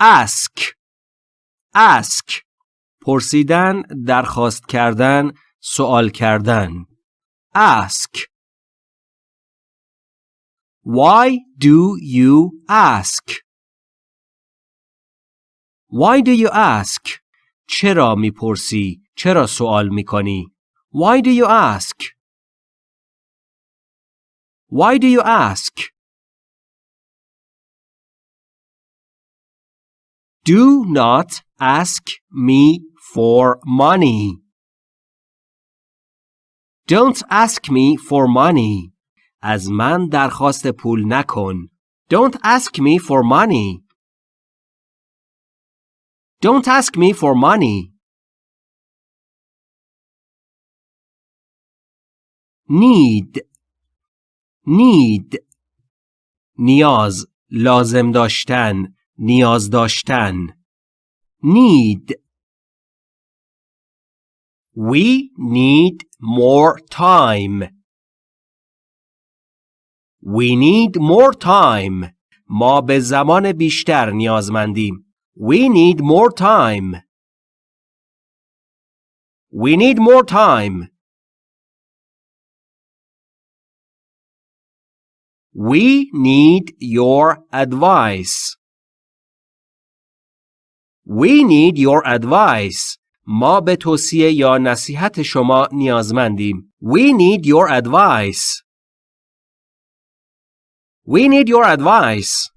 ask ask پرسیدن درخواست کردن سوال کردن ask Why do you ask? Why do you ask? چرا می‌پرسی؟ چرا سوال می‌کنی؟ Why do you ask? Why do you ask? Do not ask me for money. Don't ask me for money. از من درخواست پول نکن. Don't ask me for money. Don't ask me for money. Need Need نیاز لازم داشتن نیاز داشتن Need We need more time. We need more time. ما به زمان بیشتر نیازمندیم. We need more time. We need more time. We need your advice. We need your advice. ما به توصیه یا نصیحت شما نیازمندیم. We need your advice. We need your advice.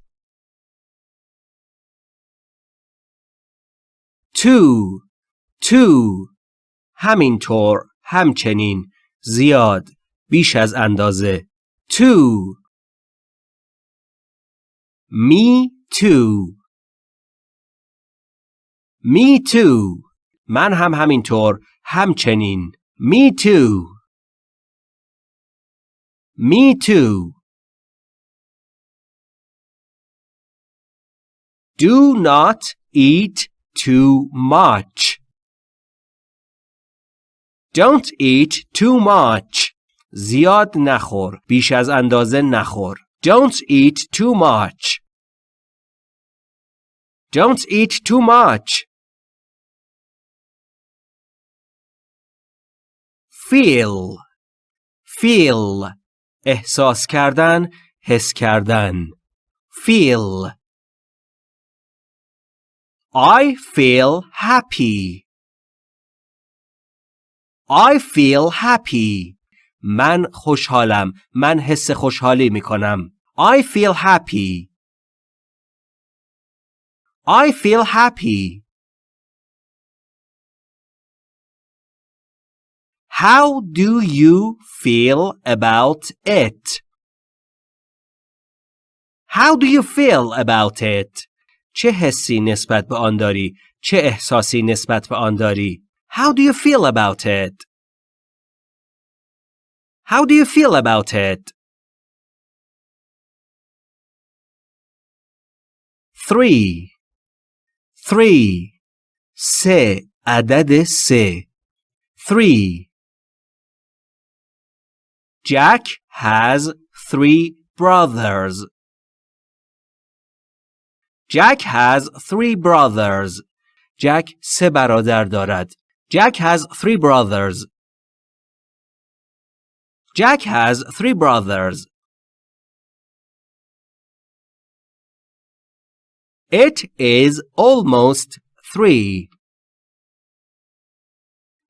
Two. Two. همینطور. همچنین. زیاد. بیش از اندازه. Two. Me too. Me too. من هم همینطور همچنین Me too Me too Do not eat too much Don't eat too much زیاد نخور بیش از اندازه نخور Don't eat too much Don't eat too much feel feel احساس کردن حس کردن feel I feel happy I feel happy من خوشحالم من حس خوشحالی می کنم I feel happy I feel happy How do you feel about it? How do you feel about it? چه حسی نسبت به آن داری؟ چه احساسی نسبت به آن داری؟ How do you feel about it? How do you feel about it? Three. Three. سه عدد سه. Three. Jack has three brothers. Jack has three brothers. Jack سه برادر دارد. Jack has three brothers. Jack has three brothers. It is almost three.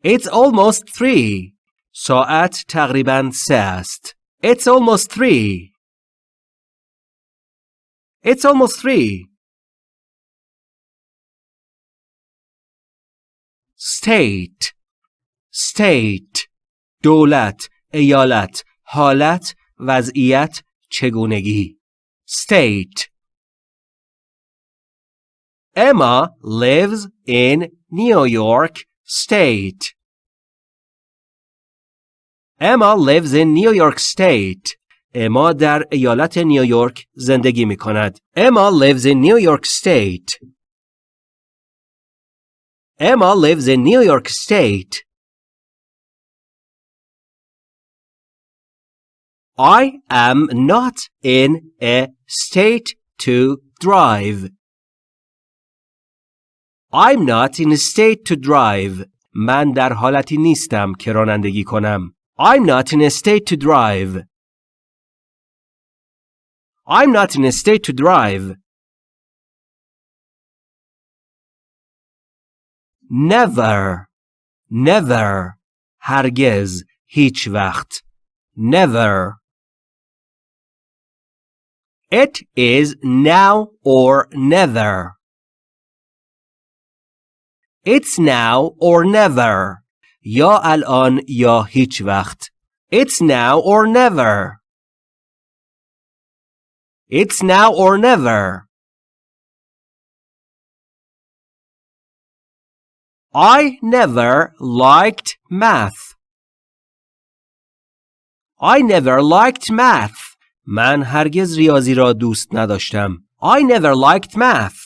It's almost three. ساعت تقریبا سه است. It's almost three. It's almost three. State State دولت ایالت حالت وضعیت چگونگی State Emma lives in New York State. Emma lives in New York State. اما در ایالت نیویورک زندگی می کند. Emma lives in New York State. Emma lives in New York State. I am not in a state to drive. I'm not in a state to drive. من در حالتی نیستم که رانندگی کنم. I'm not in a state to drive. I'm not in a state to drive. Never. Never. هرگز. هیچ وقت. Never. It is now or never. It's now or never. یا الان یا هیچ وقت. It's now or never. It's now or never. I never liked math. I never liked math. من هرگز ریاضی را دوست نداشتم. I never liked math.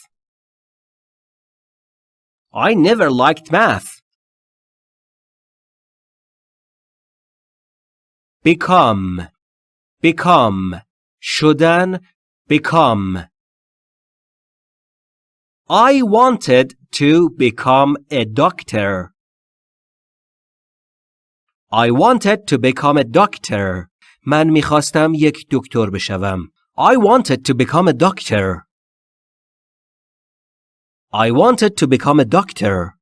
I never liked math. become become شدن become I wanted to become a doctor. I wanted to become a doctor. من میخواستم یک دکتر بشوم. I wanted to become a doctor. I wanted to become a doctor.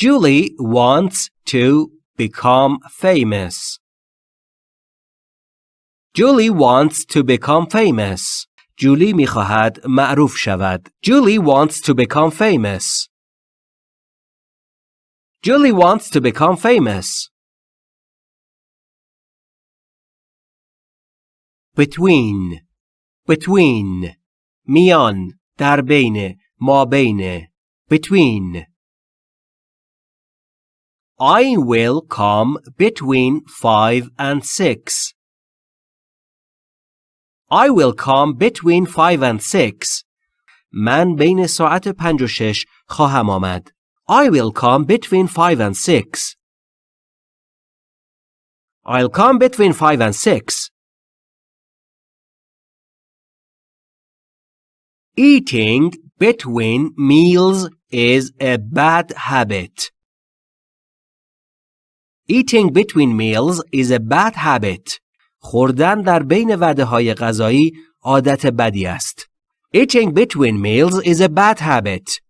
Julie wants to become famous. Julie wants to become famous. جولی میخواهد معروف شود. Julie wants to become famous. Julie wants to become famous. Between Between میان در بین ما بین Between I will come between five and six. I will come between five and six. من بین ساعت پنج و شش خواهم آمد. I will come between five and six. I'll come between five and six. Eating between meals is a bad habit. Eating between meals is a bad habit. خوردن در بین وعده های غذایی عادت بدی است. Eating between meals is a bad habit.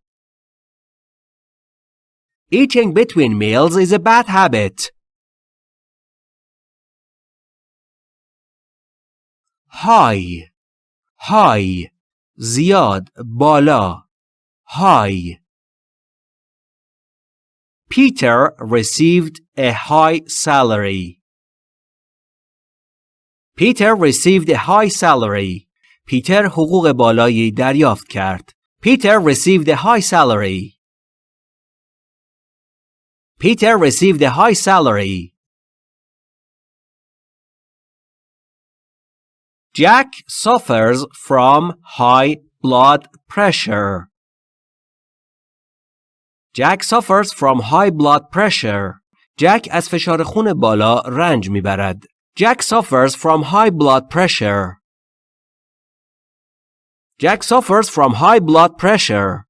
Eating between meals is a bad habit. High high زیاد بالا high Peter received a high salary. Peter received a high salary. پیتر حقوق بالایی دریافت کرد. Peter received a high salary. Peter received a high salary. Jack suffers from high blood pressure. Jack suffers from high blood pressure. Jack از فشار خون بالا رنج میبرد. Jack suffers from high blood pressure. Jack suffers from high blood pressure.